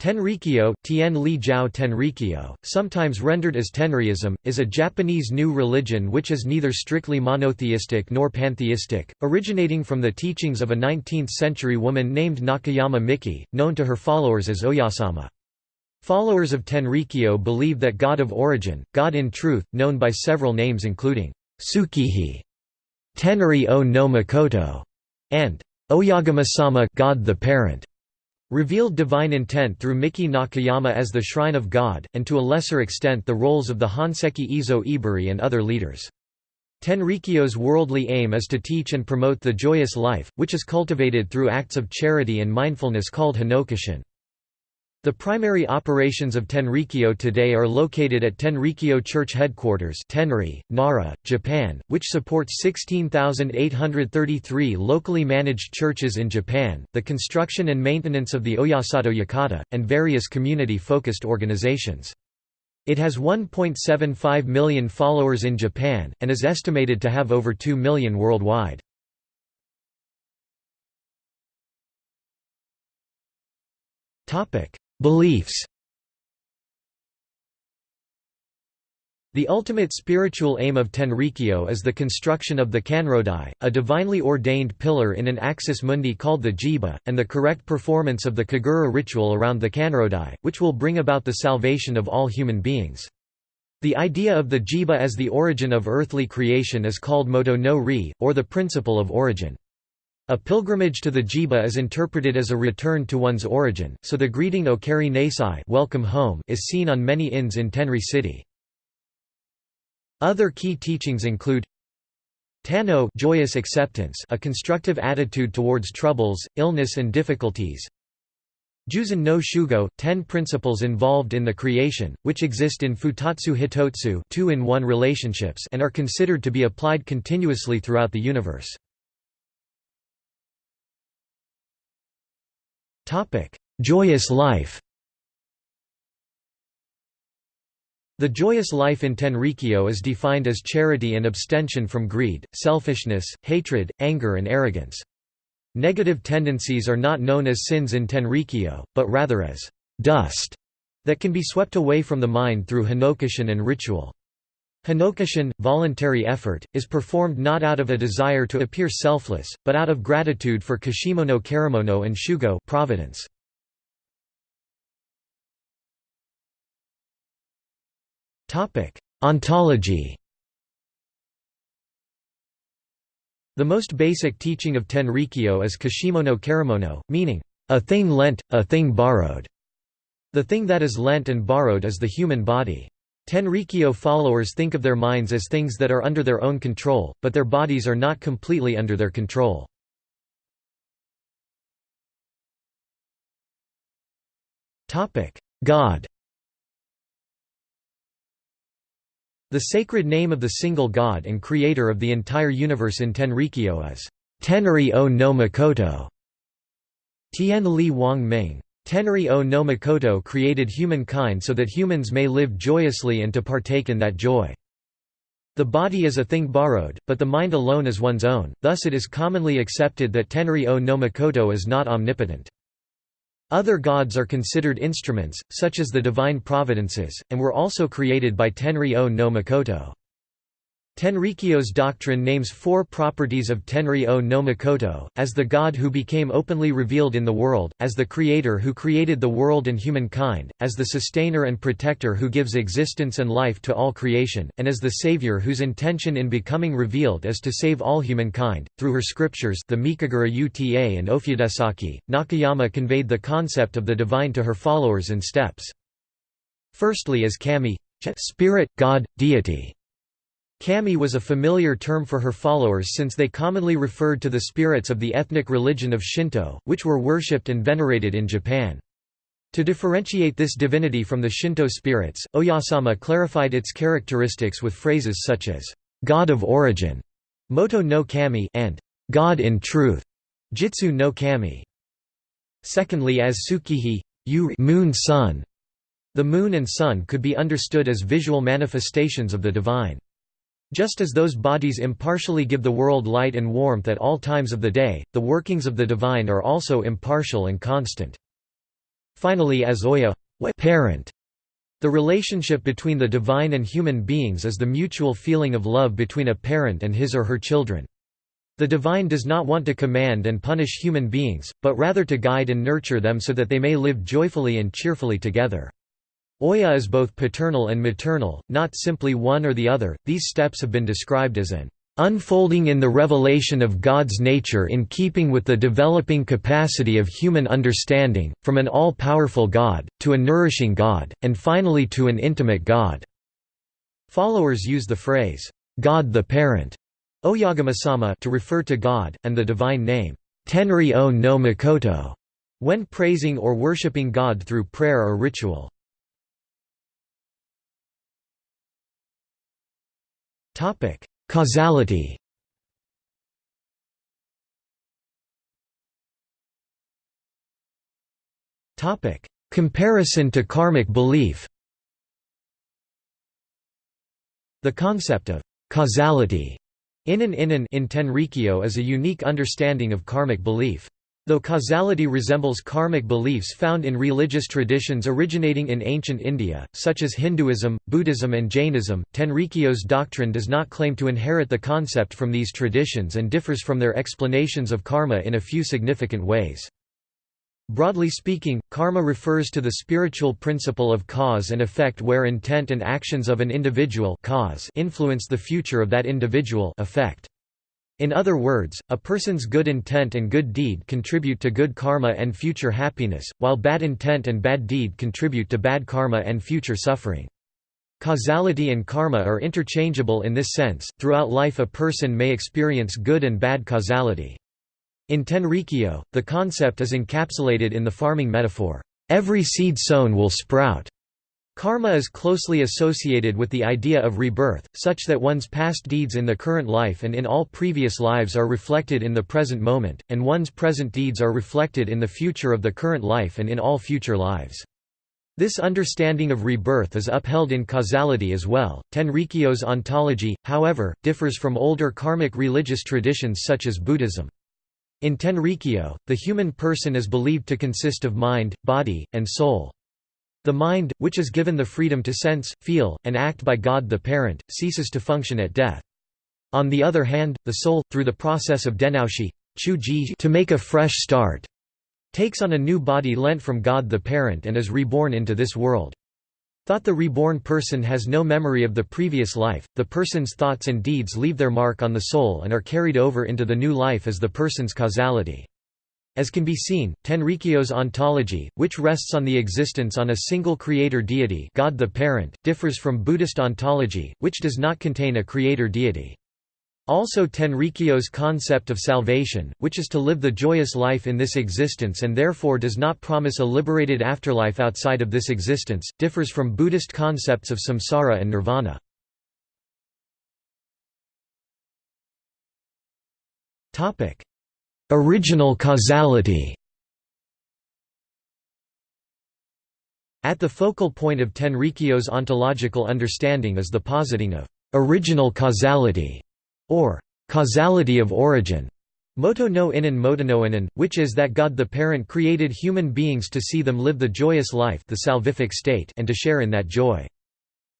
Tenrikyo, Tien Li Jiao Tenrikyo, sometimes rendered as Tenriism, is a Japanese new religion which is neither strictly monotheistic nor pantheistic, originating from the teachings of a 19th-century woman named Nakayama Miki, known to her followers as Oyasama. Followers of Tenrikyo believe that God of origin, God in truth, known by several names including Tsukihi, Tenri o no Mikoto, and Oyagama-sama God the Parent, revealed divine intent through Miki Nakayama as the Shrine of God, and to a lesser extent the roles of the Honseki Izo Iburi and other leaders. Tenrikyo's worldly aim is to teach and promote the joyous life, which is cultivated through acts of charity and mindfulness called Hinokishin. The primary operations of Tenrikyo today are located at Tenrikyo Church Headquarters Tenri, Nara, Japan, which supports 16,833 locally managed churches in Japan, the construction and maintenance of the Oyasato Yakata, and various community-focused organizations. It has 1.75 million followers in Japan, and is estimated to have over 2 million worldwide. Beliefs The ultimate spiritual aim of Tenrikyo is the construction of the Kanrodai, a divinely ordained pillar in an axis mundi called the jiba, and the correct performance of the Kagura ritual around the Kanrodai, which will bring about the salvation of all human beings. The idea of the jiba as the origin of earthly creation is called moto no ri, or the principle of origin. A pilgrimage to the Jiba is interpreted as a return to one's origin, so the greeting Okaeri Nasai welcome home is seen on many inns in Tenri city. Other key teachings include Tanno joyous acceptance a constructive attitude towards troubles, illness and difficulties Juzen no Shugo, ten principles involved in the creation, which exist in Futatsu Hitotsu two-in-one relationships and are considered to be applied continuously throughout the universe. Joyous life The joyous life in Tenrikyo is defined as charity and abstention from greed, selfishness, hatred, anger and arrogance. Negative tendencies are not known as sins in Tenrikyo, but rather as dust that can be swept away from the mind through hinokishin and ritual. Hinokishin, voluntary effort, is performed not out of a desire to appear selfless, but out of gratitude for Kashimono Karimono and Shugo providence. Ontology The most basic teaching of Tenrikyo is Kashimono Karimono, meaning, a thing lent, a thing borrowed. The thing that is lent and borrowed is the human body. Tenrikyo followers think of their minds as things that are under their own control, but their bodies are not completely under their control. God The sacred name of the single God and creator of the entire universe in Tenrikyo is Tenri o no Mikoto. Tian Li Wang Ming. Tenri o no Mikoto created humankind so that humans may live joyously and to partake in that joy. The body is a thing borrowed, but the mind alone is one's own, thus it is commonly accepted that Tenri o no Mikoto is not omnipotent. Other gods are considered instruments, such as the divine providences, and were also created by Tenri o no Mikoto. Tenrikyo's doctrine names four properties of Tenri o no Mikoto, as the God who became openly revealed in the world, as the Creator who created the world and humankind, as the Sustainer and Protector who gives existence and life to all creation, and as the Savior whose intention in becoming revealed is to save all humankind. Through her scriptures the Mikagura Uta and Ofudesaki, Nakayama conveyed the concept of the divine to her followers in steps. Firstly as kami spirit, God, deity Kami was a familiar term for her followers since they commonly referred to the spirits of the ethnic religion of Shinto, which were worshipped and venerated in Japan. To differentiate this divinity from the Shinto spirits, Oyasama clarified its characteristics with phrases such as, "'God of origin' Moto no Kami and "'God in truth' Jitsu no Kami. Secondly as Tsukihi moon sun. The moon and sun could be understood as visual manifestations of the divine. Just as those bodies impartially give the world light and warmth at all times of the day, the workings of the divine are also impartial and constant. finally as Oya parent. The relationship between the divine and human beings is the mutual feeling of love between a parent and his or her children. The divine does not want to command and punish human beings, but rather to guide and nurture them so that they may live joyfully and cheerfully together. Oya is both paternal and maternal, not simply one or the other. These steps have been described as an unfolding in the revelation of God's nature in keeping with the developing capacity of human understanding, from an all-powerful God, to a nourishing God, and finally to an intimate God." Followers use the phrase, "'God the Parent' to refer to God, and the divine name, Tenri o no when praising or worshipping God through prayer or ritual. Causality. Topic: Comparison to karmic belief. The concept of causality Inan Inan in Tenrikyo is a unique understanding of karmic belief. Though causality resembles karmic beliefs found in religious traditions originating in ancient India, such as Hinduism, Buddhism and Jainism, Tenrikyo's doctrine does not claim to inherit the concept from these traditions and differs from their explanations of karma in a few significant ways. Broadly speaking, karma refers to the spiritual principle of cause and effect where intent and actions of an individual cause influence the future of that individual effect. In other words, a person's good intent and good deed contribute to good karma and future happiness, while bad intent and bad deed contribute to bad karma and future suffering. Causality and karma are interchangeable in this sense, throughout life a person may experience good and bad causality. In Tenrikyo, the concept is encapsulated in the farming metaphor, "...every seed sown will sprout." Karma is closely associated with the idea of rebirth, such that one's past deeds in the current life and in all previous lives are reflected in the present moment, and one's present deeds are reflected in the future of the current life and in all future lives. This understanding of rebirth is upheld in causality as well. Tenrikyo's ontology, however, differs from older karmic religious traditions such as Buddhism. In Tenrikyo, the human person is believed to consist of mind, body, and soul. The mind, which is given the freedom to sense, feel, and act by God the Parent, ceases to function at death. On the other hand, the soul, through the process of denaoshi to make a fresh start, takes on a new body lent from God the Parent and is reborn into this world. Thought the reborn person has no memory of the previous life, the person's thoughts and deeds leave their mark on the soul and are carried over into the new life as the person's causality. As can be seen, Tenrikyo's ontology, which rests on the existence on a single creator deity God the Parent, differs from Buddhist ontology, which does not contain a creator deity. Also Tenrikyo's concept of salvation, which is to live the joyous life in this existence and therefore does not promise a liberated afterlife outside of this existence, differs from Buddhist concepts of samsara and nirvana. Original causality At the focal point of Tenrikyo's ontological understanding is the positing of original causality or causality of origin, moto no inan motonoinan, which is that God the Parent created human beings to see them live the joyous life the salvific state and to share in that joy.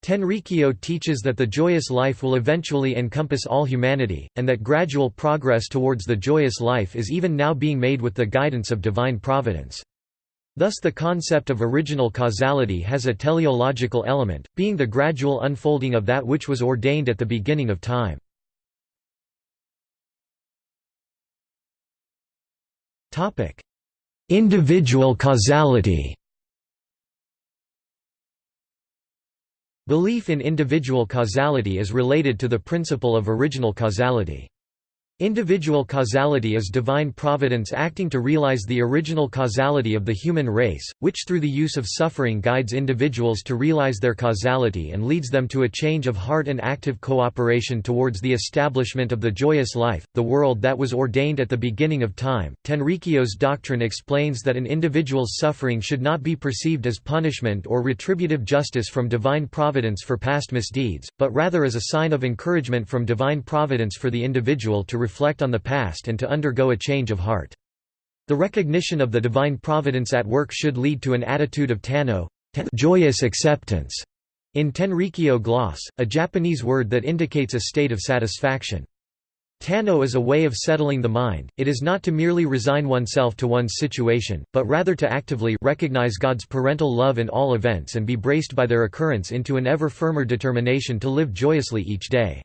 Tenrikyo teaches that the joyous life will eventually encompass all humanity, and that gradual progress towards the joyous life is even now being made with the guidance of divine providence. Thus the concept of original causality has a teleological element, being the gradual unfolding of that which was ordained at the beginning of time. Individual causality. Belief in individual causality is related to the principle of original causality. Individual causality is divine providence acting to realize the original causality of the human race, which through the use of suffering guides individuals to realize their causality and leads them to a change of heart and active cooperation towards the establishment of the joyous life, the world that was ordained at the beginning of time. Tenrikyo's doctrine explains that an individual's suffering should not be perceived as punishment or retributive justice from divine providence for past misdeeds, but rather as a sign of encouragement from divine providence for the individual to reflect on the past and to undergo a change of heart. The recognition of the divine providence at work should lead to an attitude of tanno joyous acceptance. In Tenrikyo gloss, a Japanese word that indicates a state of satisfaction. Tanno is a way of settling the mind, it is not to merely resign oneself to one's situation, but rather to actively recognize God's parental love in all events and be braced by their occurrence into an ever firmer determination to live joyously each day.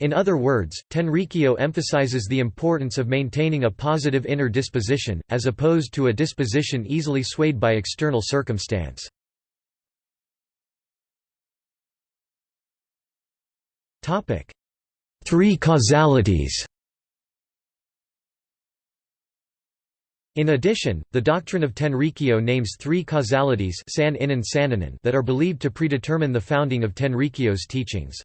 In other words, Tenrikyo emphasizes the importance of maintaining a positive inner disposition, as opposed to a disposition easily swayed by external circumstance. Three causalities In addition, the doctrine of Tenrikyo names three causalities that are believed to predetermine the founding of Tenrikyo's teachings.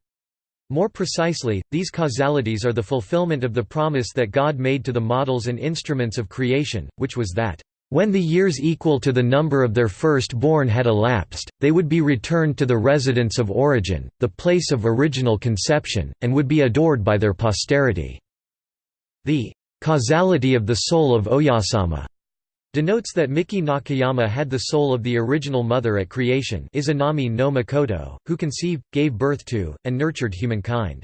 More precisely, these causalities are the fulfillment of the promise that God made to the models and instruments of creation, which was that when the years equal to the number of their first-born had elapsed, they would be returned to the residence of origin, the place of original conception, and would be adored by their posterity. The causality of the soul of Oyasama denotes that Miki Nakayama had the soul of the original mother at creation Izanami no Mikoto, who conceived, gave birth to, and nurtured humankind.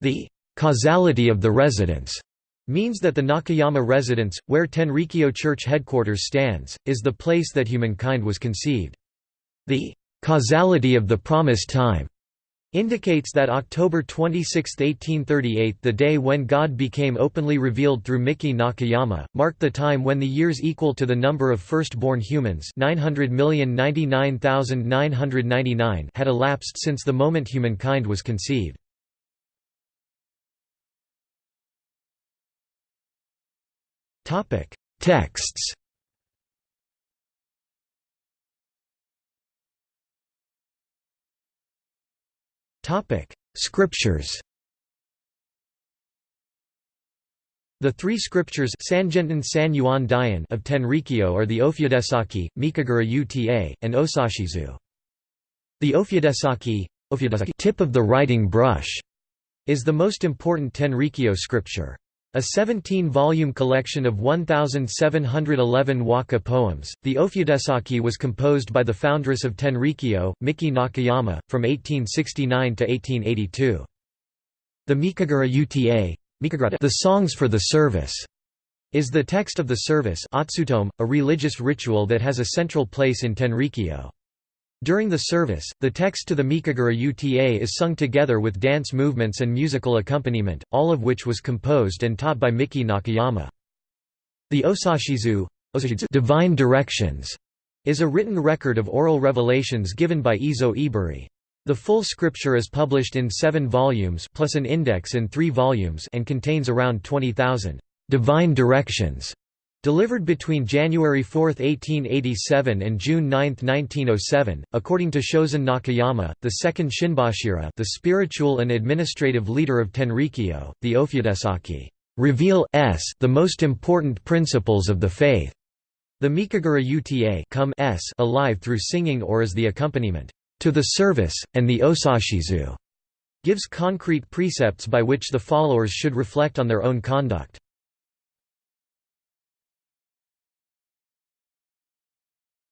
The causality of the residence means that the Nakayama residence, where Tenrikyo Church headquarters stands, is the place that humankind was conceived. The causality of the promised time indicates that October 26, 1838 the day when God became openly revealed through Miki Nakayama, marked the time when the years equal to the number of first-born humans 900,099,999 had elapsed since the moment humankind was conceived. Texts. Scriptures. The three scriptures Sangenten San Yuan of Tenrikyo are the Ofudesaki, Mikagura Uta, and Osashizu. The Ofudesaki, tip of the writing brush, is the most important Tenrikyo scripture. A 17-volume collection of 1,711 waka poems, the Ofudesaki was composed by the foundress of Tenrikyo, Miki Nakayama, from 1869 to 1882. The Mikagura Uta, the Songs for the Service, is the text of the service a religious ritual that has a central place in Tenrikyo. During the service, the text to the Mikagura Uta is sung together with dance movements and musical accompaniment, all of which was composed and taught by Miki Nakayama. The Osashizu divine directions is a written record of oral revelations given by Izo Iburi. The full scripture is published in seven volumes plus an index in three volumes and contains around 20,000 divine directions Delivered between January 4, 1887 and June 9, 1907, according to Shozen Nakayama, the second Shinbashira the spiritual and administrative leader of Tenrikyo, the Ofudesaki, reveal s the most important principles of the faith. The Mikagura Uta come s alive through singing or as the accompaniment to the service, and the Osashizu gives concrete precepts by which the followers should reflect on their own conduct.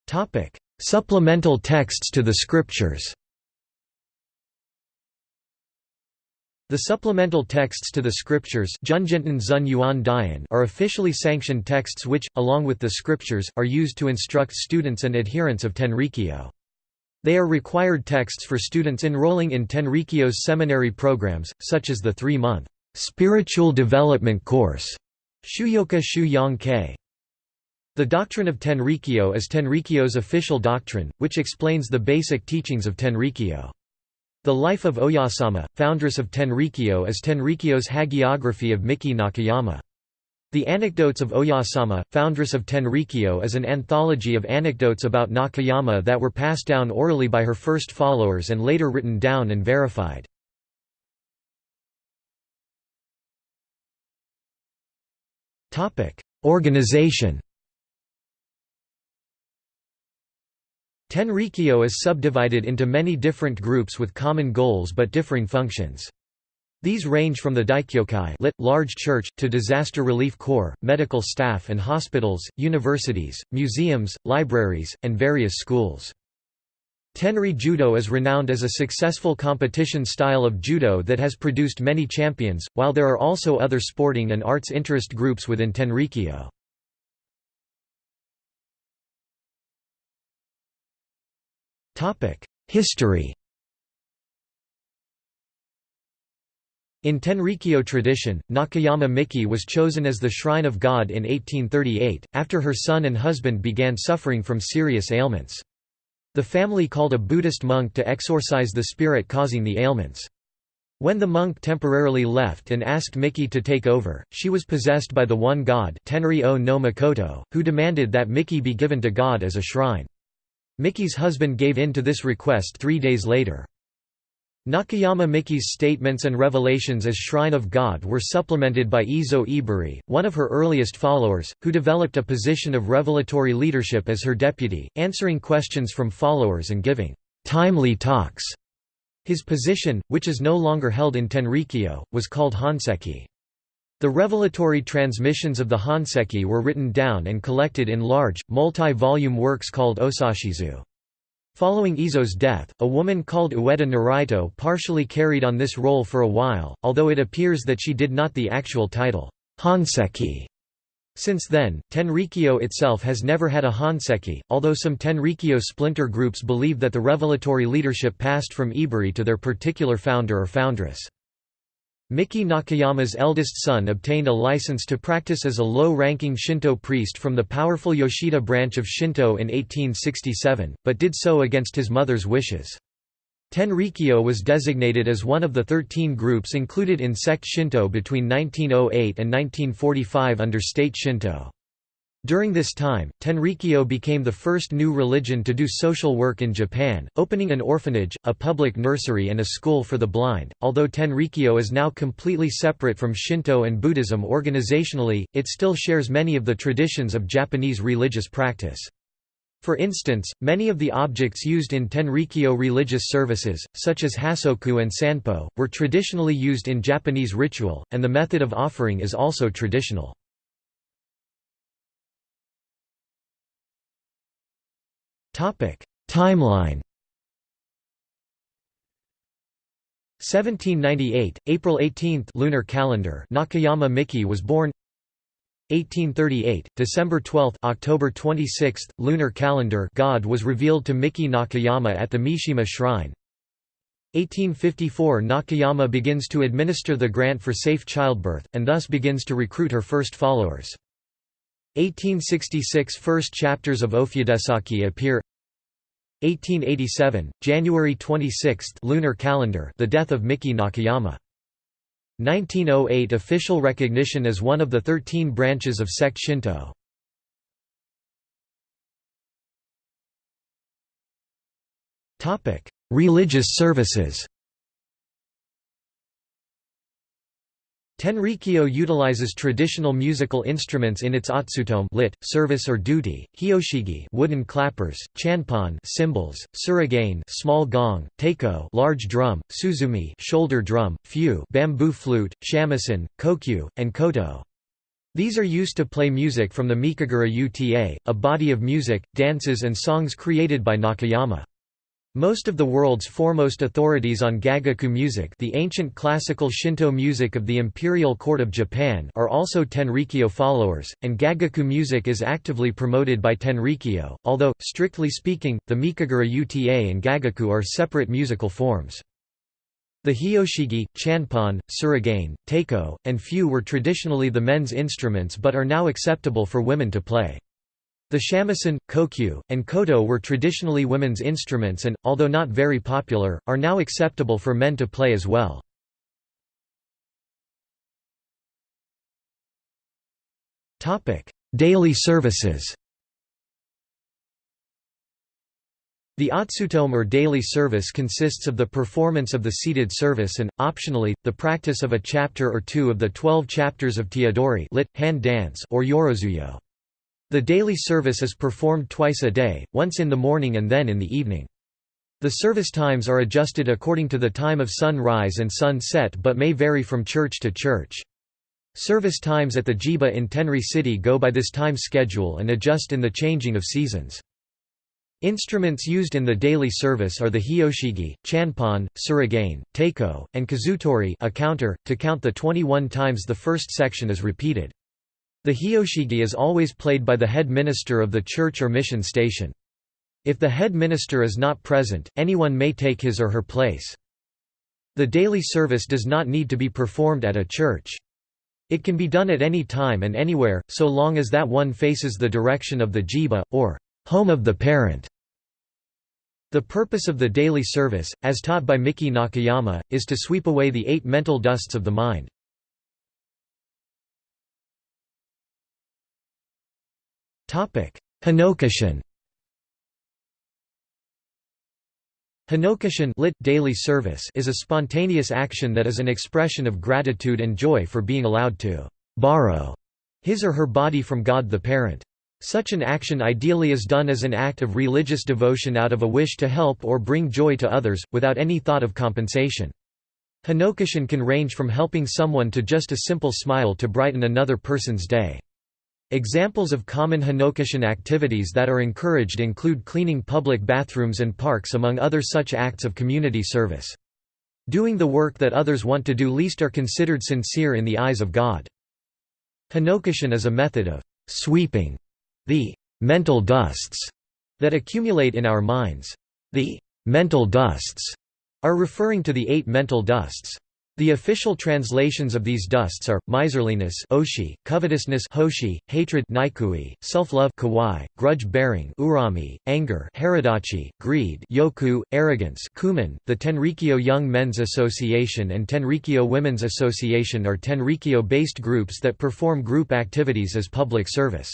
Topic: Supplemental texts to the scriptures. The supplemental texts to the scriptures are officially sanctioned texts which, along with the scriptures, are used to instruct students and adherents of Tenrikyo. They are required texts for students enrolling in Tenrikyo's seminary programs, such as the three-month spiritual development course Shuyoka Shu. The doctrine of Tenrikyo is Tenrikyo's official doctrine, which explains the basic teachings of Tenrikyo. The life of Oyasama, foundress of Tenrikyo is Tenrikyo's hagiography of Miki Nakayama. The Anecdotes of Oyasama, foundress of Tenrikyo is an anthology of anecdotes about Nakayama that were passed down orally by her first followers and later written down and verified. Organization Tenrikyo is subdivided into many different groups with common goals but differing functions. These range from the Daikyokai lit, large church, to disaster relief corps, medical staff and hospitals, universities, museums, libraries, and various schools. Tenri Judo is renowned as a successful competition style of judo that has produced many champions, while there are also other sporting and arts interest groups within Tenrikyo. History In Tenrikyo tradition, Nakayama Miki was chosen as the shrine of God in 1838, after her son and husband began suffering from serious ailments. The family called a Buddhist monk to exorcise the spirit causing the ailments. When the monk temporarily left and asked Miki to take over, she was possessed by the one god Tenri o no Mikoto, who demanded that Miki be given to God as a shrine. Miki's husband gave in to this request three days later. Nakayama Miki's statements and revelations as Shrine of God were supplemented by Izo Iburi, one of her earliest followers, who developed a position of revelatory leadership as her deputy, answering questions from followers and giving timely talks. His position, which is no longer held in Tenrikyo, was called Honseki. The revelatory transmissions of the Honseki were written down and collected in large, multi-volume works called Osashizu. Following Izo's death, a woman called Ueda Naraito partially carried on this role for a while, although it appears that she did not the actual title, Honseki. Since then, Tenrikyo itself has never had a Honseki, although some Tenrikyo splinter groups believe that the revelatory leadership passed from Iburi to their particular founder or foundress. Miki Nakayama's eldest son obtained a license to practice as a low-ranking Shinto priest from the powerful Yoshida branch of Shinto in 1867, but did so against his mother's wishes. Tenrikyo was designated as one of the 13 groups included in sect Shinto between 1908 and 1945 under state Shinto. During this time, Tenrikyo became the first new religion to do social work in Japan, opening an orphanage, a public nursery and a school for the blind. Although Tenrikyo is now completely separate from Shinto and Buddhism organizationally, it still shares many of the traditions of Japanese religious practice. For instance, many of the objects used in Tenrikyo religious services, such as hassoku and sanpo, were traditionally used in Japanese ritual, and the method of offering is also traditional. Timeline. 1798, April 18, lunar calendar. Nakayama Miki was born. 1838, December 12, October 26, lunar calendar. God was revealed to Miki Nakayama at the Mishima Shrine. 1854 Nakayama begins to administer the grant for safe childbirth, and thus begins to recruit her first followers. 1866 First chapters of Ofudesaki appear 1887, January 26 lunar calendar the death of Miki Nakayama. 1908 Official recognition as one of the 13 branches of sect Shinto. Religious services Tenrikyo utilizes traditional musical instruments in its otsutome lit, service or duty, hyoshigi wooden clappers, chanpon cymbals, surigane small gong, taiko large drum, tsuzumi shoulder drum, fue bamboo flute, shamisen, kokyu, and koto. These are used to play music from the Mikagura Uta, a body of music, dances and songs created by Nakayama. Most of the world's foremost authorities on Gagaku music the ancient classical Shinto music of the imperial court of Japan are also Tenrikyo followers, and Gagaku music is actively promoted by Tenrikyo, although, strictly speaking, the Mikagura Uta and Gagaku are separate musical forms. The hyoshigi, chanpon, surigane, taiko, and fue were traditionally the men's instruments but are now acceptable for women to play. The shamisen, kokyu, and koto were traditionally women's instruments and, although not very popular, are now acceptable for men to play as well. Daily services The otsutome or daily service consists of the performance of the seated service and, optionally, the practice of a chapter or two of the twelve chapters of Teodori lit, hand dance or yorozuyo. The daily service is performed twice a day, once in the morning and then in the evening. The service times are adjusted according to the time of sunrise and sun set but may vary from church to church. Service times at the Jiba in Tenri City go by this time schedule and adjust in the changing of seasons. Instruments used in the daily service are the hyoshigi, chanpon, surigane, taiko, and kazutori a counter, to count the 21 times the first section is repeated. The hyoshigi is always played by the head minister of the church or mission station. If the head minister is not present, anyone may take his or her place. The daily service does not need to be performed at a church. It can be done at any time and anywhere, so long as that one faces the direction of the jiba, or home of the parent. The purpose of the daily service, as taught by Miki Nakayama, is to sweep away the eight mental dusts of the mind. Hinokishin Hinokishin lit daily service is a spontaneous action that is an expression of gratitude and joy for being allowed to borrow his or her body from God the Parent. Such an action ideally is done as an act of religious devotion out of a wish to help or bring joy to others, without any thought of compensation. Hinokishin can range from helping someone to just a simple smile to brighten another person's day. Examples of common Hinokishin activities that are encouraged include cleaning public bathrooms and parks among other such acts of community service. Doing the work that others want to do least are considered sincere in the eyes of God. Hinokishin is a method of sweeping the mental dusts that accumulate in our minds. The mental dusts are referring to the eight mental dusts. The official translations of these dusts are miserliness, oshi, covetousness, hoshi, hatred, nikui, self-love, kawai, grudge-bearing, urami, anger, haradachi, greed, yoku, arrogance, kumin. The Tenrikyo Young Men's Association and Tenrikyo Women's Association are Tenrikyo-based groups that perform group activities as public service.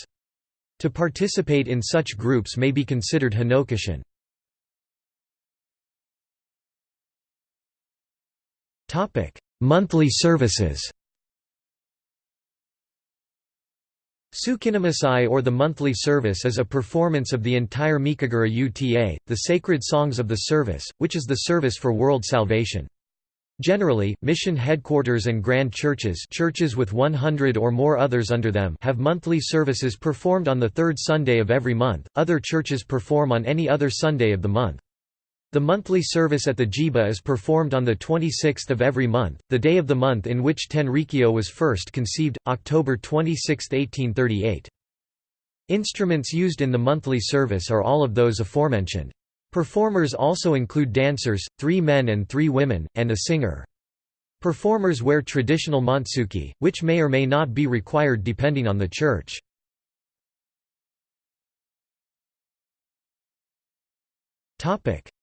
To participate in such groups may be considered Hinokishin. Monthly services Tsukinamisai or the monthly service is a performance of the entire Mikagura Uta, the sacred songs of the service, which is the service for world salvation. Generally, mission headquarters and grand churches churches with 100 or more others under them have monthly services performed on the third Sunday of every month, other churches perform on any other Sunday of the month. The monthly service at the Jiba is performed on the 26th of every month, the day of the month in which Tenrikyo was first conceived, October 26, 1838. Instruments used in the monthly service are all of those aforementioned. Performers also include dancers, three men and three women, and a singer. Performers wear traditional montsuki, which may or may not be required depending on the church.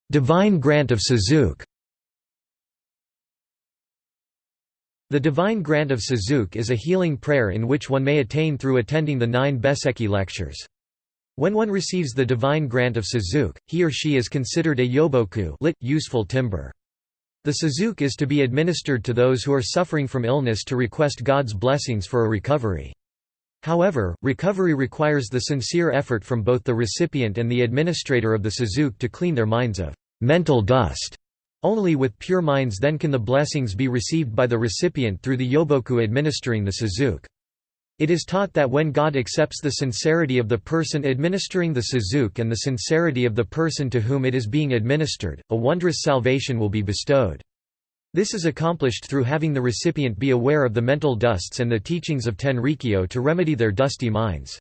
Divine Grant of Sazuke The Divine Grant of Sazuke is a healing prayer in which one may attain through attending the nine Besseki lectures. When one receives the divine grant of Sazuke, he or she is considered a yoboku lit, useful timber. The Sazuke is to be administered to those who are suffering from illness to request God's blessings for a recovery. However, recovery requires the sincere effort from both the recipient and the administrator of the Sazuke to clean their minds of mental dust. Only with pure minds then can the blessings be received by the recipient through the yoboku administering the Sazuke. It is taught that when God accepts the sincerity of the person administering the sazuke and the sincerity of the person to whom it is being administered, a wondrous salvation will be bestowed. This is accomplished through having the recipient be aware of the mental dusts and the teachings of Tenrikyo to remedy their dusty minds.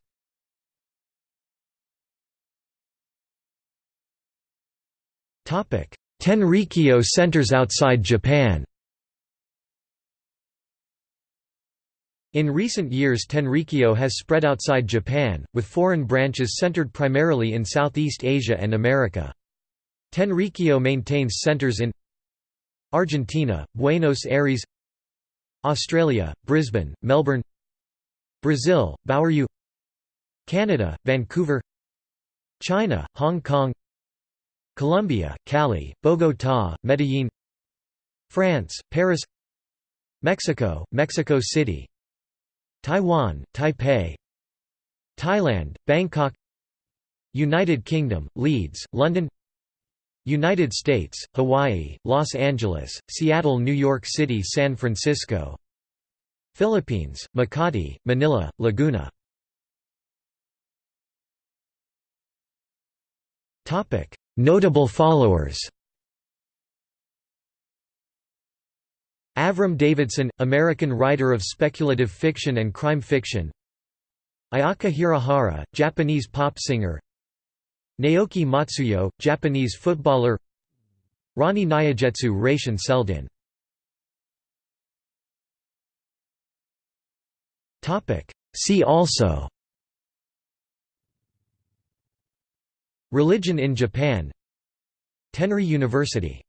Tenrikyo centers outside Japan In recent years Tenrikyo has spread outside Japan, with foreign branches centered primarily in Southeast Asia and America. Tenrikyo maintains centers in Argentina, Buenos Aires Australia, Brisbane, Melbourne Brazil, Bauru Canada, Vancouver China, Hong Kong Colombia, Cali, Bogotá, Medellín France, Paris Mexico, Mexico City Taiwan, Taipei Thailand, Bangkok United Kingdom, Leeds, London United States, Hawaii, Los Angeles, Seattle New York City San Francisco. Philippines, Makati, Manila, Laguna. Notable followers Avram Davidson, American writer of speculative fiction and crime fiction. Ayaka Hirahara, Japanese pop singer Naoki Matsuyo, Japanese footballer Rani Nyagetsu Raishin Seldin See also Religion in Japan Tenri University